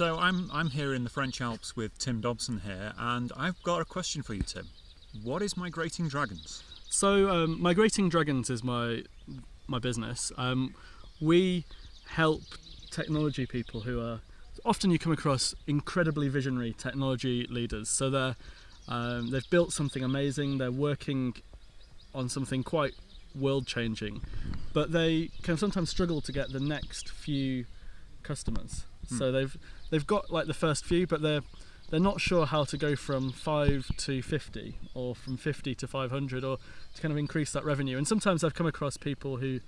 So I'm I'm here in the French Alps with Tim Dobson here, and I've got a question for you, Tim. What is migrating dragons? So um, migrating dragons is my my business. Um, we help technology people who are often you come across incredibly visionary technology leaders. So they're um, they've built something amazing. They're working on something quite world changing, but they can sometimes struggle to get the next few customers. Hmm. So they've they've got like the first few, but they're they're not sure how to go from five to fifty or from fifty to five hundred or to kind of increase that revenue. And sometimes I've come across people who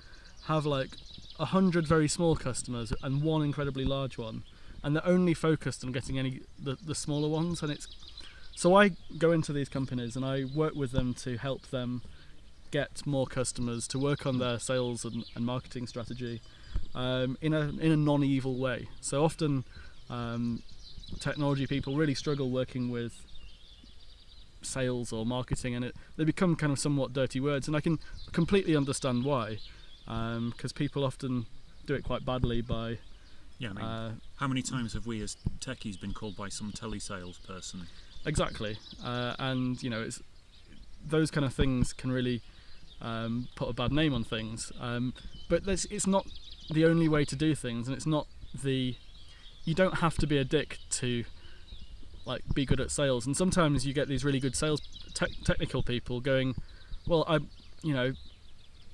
have like a hundred very small customers and one incredibly large one, and they're only focused on getting any the, the smaller ones. And it's so I go into these companies and I work with them to help them get more customers, to work on their sales and, and marketing strategy um, in a in a non-evil way. So often. Um, technology people really struggle working with sales or marketing and it they become kind of somewhat dirty words and I can completely understand why because um, people often do it quite badly by yeah I mean, uh, how many times have we as techies been called by some telesales person exactly uh, and you know it's those kind of things can really um, put a bad name on things um, but it's not the only way to do things and it's not the you don't have to be a dick to like be good at sales. And sometimes you get these really good sales te technical people going well i you know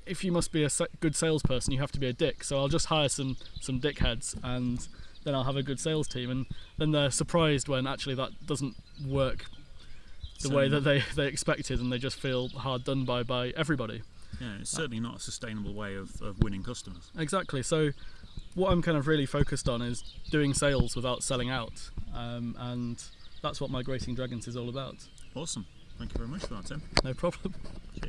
if you must be a good salesperson you have to be a dick so i'll just hire some some dickheads and then i'll have a good sales team. And then they're surprised when actually that doesn't work the so, way that they they expected and they just feel hard done by by everybody yeah it's certainly not a sustainable way of, of winning customers exactly so what I'm kind of really focused on is doing sales without selling out, um, and that's what Migrating Dragons is all about. Awesome. Thank you very much for that, Tim. No problem. Cheers.